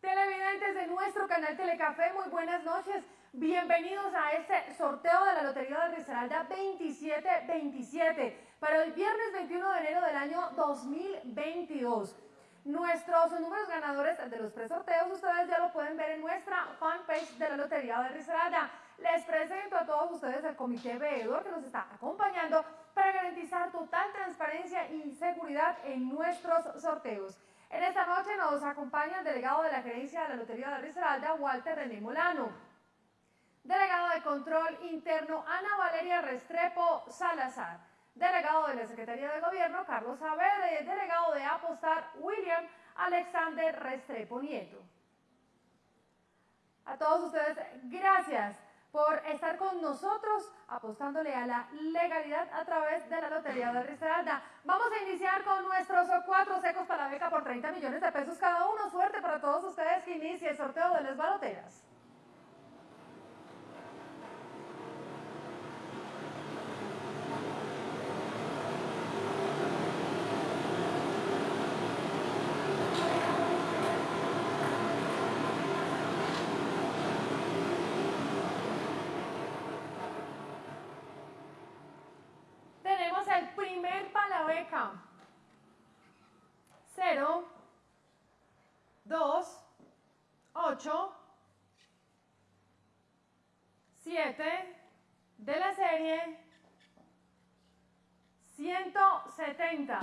Televidentes de nuestro canal Telecafé, muy buenas noches. Bienvenidos a este sorteo de la Lotería de Risaralda 2727 para el viernes 21 de enero del año 2022. Nuestros números ganadores de los tres sorteos ustedes ya lo pueden ver en nuestra fanpage de la Lotería de Risaralda. Les presento a todos ustedes el comité veedor que nos está acompañando para garantizar total transparencia y seguridad en nuestros sorteos. En esta noche nos acompaña el delegado de la gerencia de la Lotería de Risaralda, Walter René Molano. Delegado de Control Interno, Ana Valeria Restrepo Salazar delegado de la Secretaría de Gobierno, Carlos Saavedra, delegado de Apostar, William Alexander Restrepo Nieto. A todos ustedes, gracias por estar con nosotros apostándole a la legalidad a través de la Lotería de Risaralda. Vamos a iniciar con nuestros cuatro secos para la beca por 30 millones de pesos cada uno. Suerte para todos ustedes que inicie el sorteo de las baloteras. Beca. 0, 2, 8, 7 de la serie 170.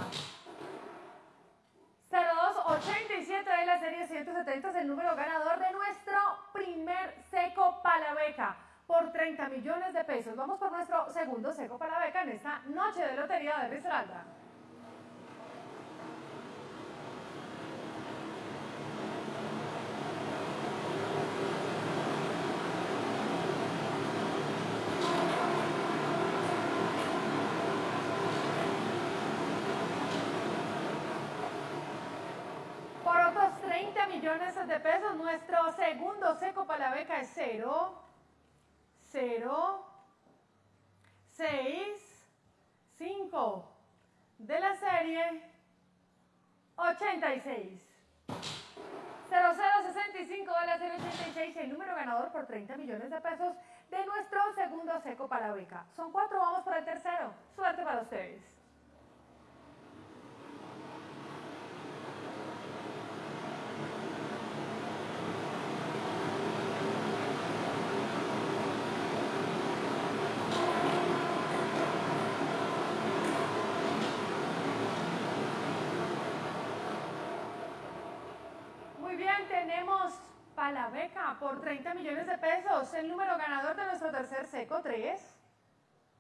0287 de la serie 170 es el número ganador de nuestro primer seco para beca por 30 millones de pesos. Vamos por nuestro segundo seco para beca en esta noche de lotería de Risaralda. Por otros 30 millones de pesos, nuestro segundo seco para la beca es cero. 0, 6, 5 de la serie 86. 0065 de la serie 86, el número ganador por 30 millones de pesos de nuestro segundo seco para beca. Son cuatro, vamos por el tercero. Suerte para ustedes. Tenemos para la beca por 30 millones de pesos. El número ganador de nuestro tercer seco, 3,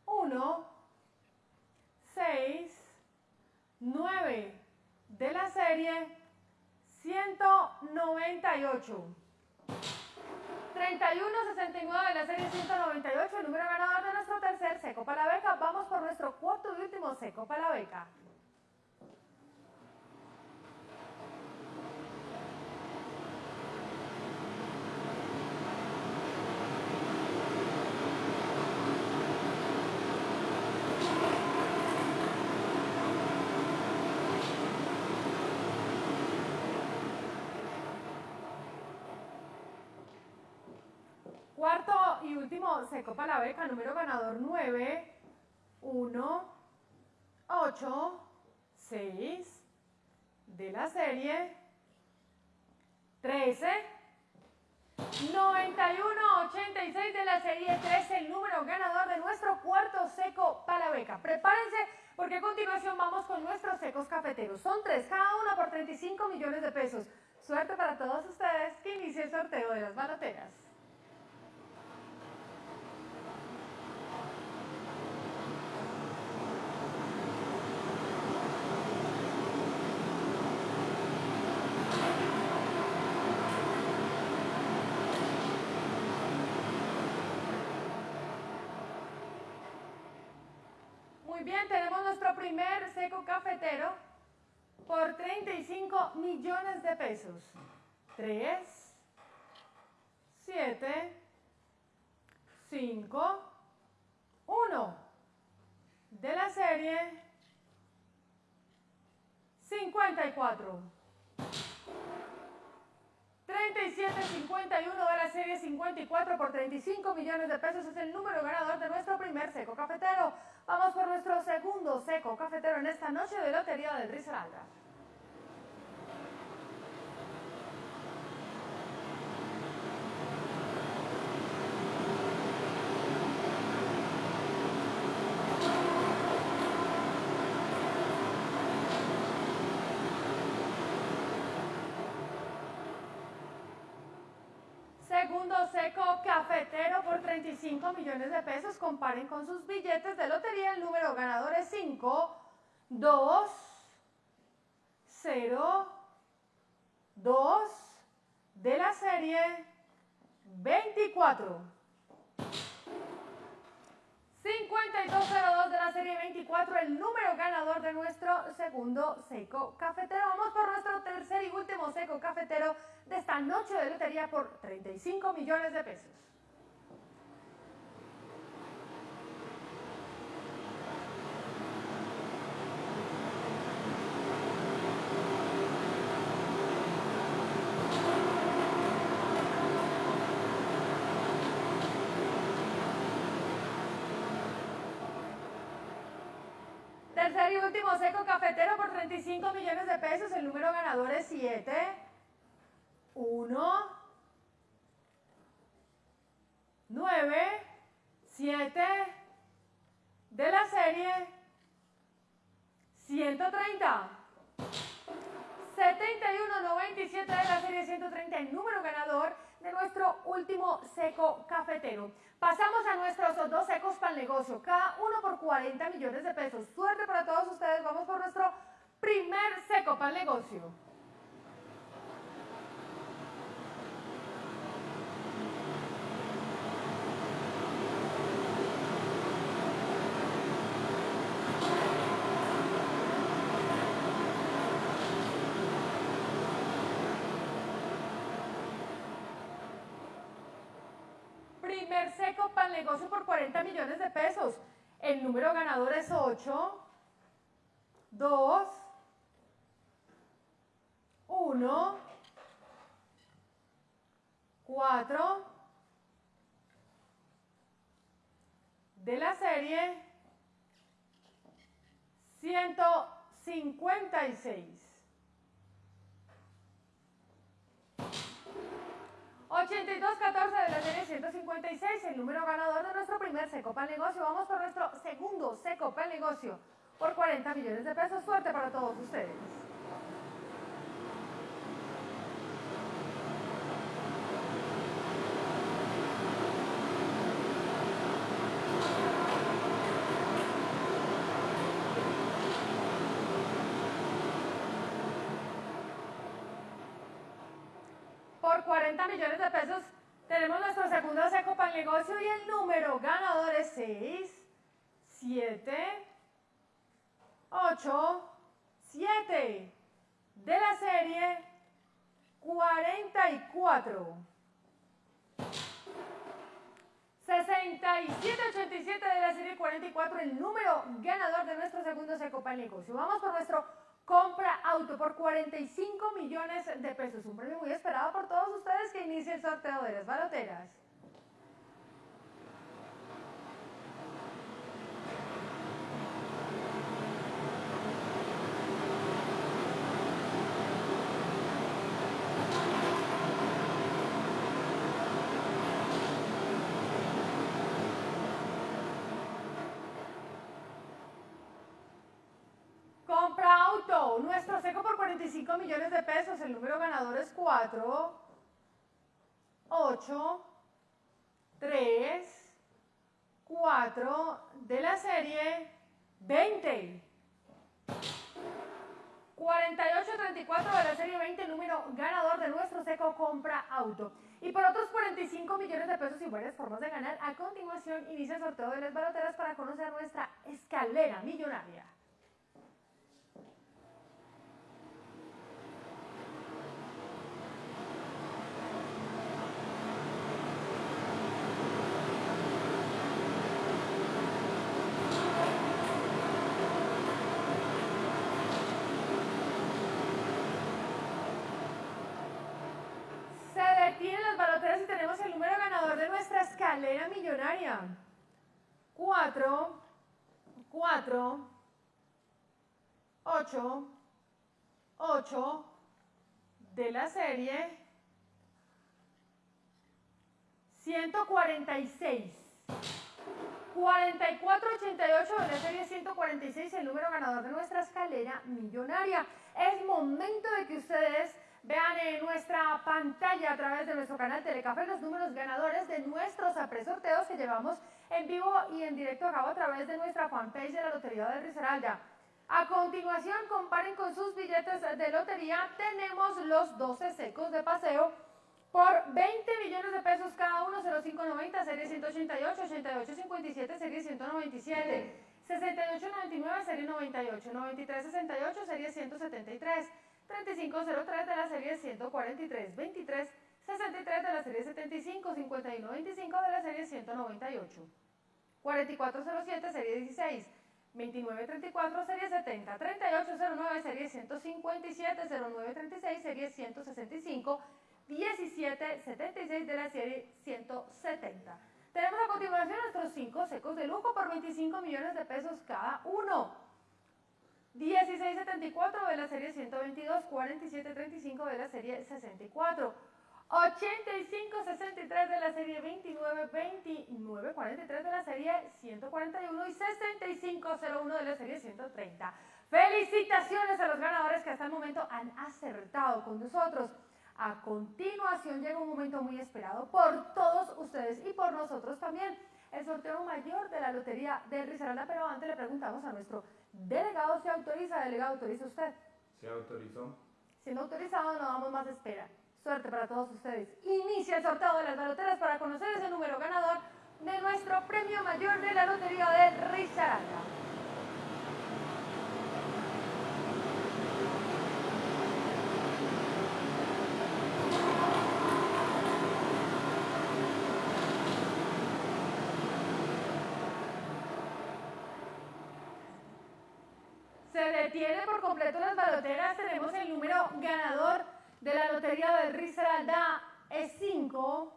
1, 6, 9 de la serie 198. 3169 de la serie 198, el número ganador de nuestro tercer seco para beca. Vamos por nuestro cuarto y último seco para beca. Cuarto y último seco para la beca, número ganador 9, 1, 8, 6 de la serie 13, 91, 86 de la serie 13, el número ganador de nuestro cuarto seco para la beca. Prepárense porque a continuación vamos con nuestros secos cafeteros. Son tres, cada uno por 35 millones de pesos. Suerte para todos ustedes que inicie el sorteo de las baloteras. Bien, tenemos nuestro primer seco cafetero por 35 millones de pesos. 3, 7, 5, 1 de la serie 54. 5751 de la serie 54 por 35 millones de pesos es el número ganador de nuestro primer seco cafetero. Vamos por nuestro segundo seco cafetero en esta noche de Lotería del Risaralda. Seco cafetero por 35 millones de pesos. Comparen con sus billetes de lotería. El número ganador es 5, 2, 0, 2 de la serie 24. 5202 de la serie 24, el número ganador de nuestro segundo seco cafetero. Vamos por nuestro tercer y último seco cafetero de esta noche de lotería por 35 millones de pesos. Tercer y último seco cafetero por 35 millones de pesos. El número ganador es 7, 1, 9, 7 de la serie. 130. 7197 de la serie 130, el número último seco cafetero. Pasamos a nuestros dos secos para el negocio, cada uno por 40 millones de pesos. Suerte para todos ustedes, vamos por nuestro primer seco para el negocio. Primer seco el negocio por 40 millones de pesos. El número ganador es 8, 2, 1, 4 de la serie 156. 8214 de la serie 156, el número ganador de nuestro primer seco el negocio. Vamos por nuestro segundo seco el negocio por 40 millones de pesos. Suerte para todos ustedes. 40 millones de pesos tenemos nuestro segundo seco para el negocio y el número ganador es 6, 7, 8, 7 de la serie 44. 6787 de la serie 44, el número ganador de nuestro segundo seco para el negocio. Vamos por nuestro compra auto por 45 millones de pesos. Un premio muy esperado por todos ustedes que inicie el sorteo de las baloteras. Nuestro seco por 45 millones de pesos. El número ganador es 4, 8, 3, 4 de la serie 20. 4834 de la serie 20, número ganador de nuestro seco compra auto. Y por otros 45 millones de pesos y varias formas de ganar, a continuación inicia el sorteo de las baloteras para conocer nuestra escalera millonaria. Escalera millonaria. 4, 4, 8, 8 de la serie 146. 4488 de la serie 146, el número ganador de nuestra escalera millonaria. Es momento de que ustedes vean en nuestra pantalla a través de nuestro canal Telecafé los números ganadores de nuestros apresorteos que llevamos en vivo y en directo a cabo a través de nuestra fanpage de la Lotería de Risaralda. A continuación, comparen con sus billetes de lotería. Tenemos los 12 secos de paseo por 20 millones de pesos cada uno, 0590, serie 188, 8857, serie 197, 6899, serie 98, 9368, serie 173, 3503 de la serie 143, 23, 63 de la serie 75, 5125 de la serie 198, 4407, serie 16, 2934, serie 70, 3809, serie 157, 0936, serie 165, 1776 de la serie 170. Tenemos a continuación nuestros 5 secos de lujo por 25 millones de pesos cada uno. 1674 de la serie 122, 4735 de la serie 64, 8563 de la serie 29, 29, 43 de la serie 141 y 6501 de la serie 130. Felicitaciones a los ganadores que hasta el momento han acertado con nosotros. A continuación llega un momento muy esperado por todos ustedes y por nosotros también, el sorteo mayor de la Lotería de Risaralda, pero antes le preguntamos a nuestro delegado si autoriza. Delegado, ¿autoriza usted? Se autorizó. Siendo autorizado, no damos más espera. Suerte para todos ustedes. Inicia el sorteo de las baloteras para conocer ese número ganador de nuestro premio mayor de la Lotería de Risaralda. Detiene por completo las baloteras, tenemos el número ganador de la lotería de Risaralda es 5,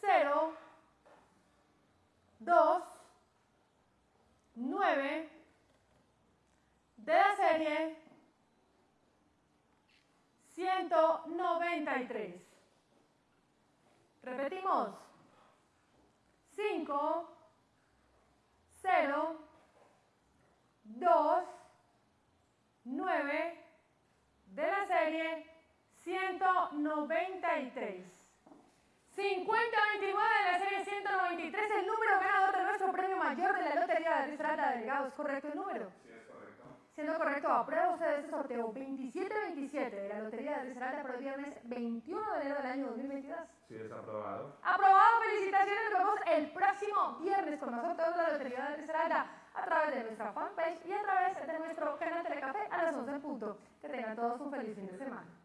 0, 2, 9 de la serie 193. Repetimos. 5, 0, 2, 9 de la serie 193. 5029 de la serie 193, el número ganador de nuestro premio mayor de la Lotería de Ristrata Delegado. ¿Es correcto el número? Sí, es correcto. Siendo correcto, aprueba usted este sorteo 2727 de la Lotería de Ristrata para el viernes 21 de enero del año 2022. Sí, es aprobado. Aprobado, felicitaciones. Nos vemos el próximo viernes con de la Lotería de Ristrata a través de nuestra fanpage y a través de nuestro canal Telecafé a las 11 en punto. Que tengan todos un feliz fin de semana.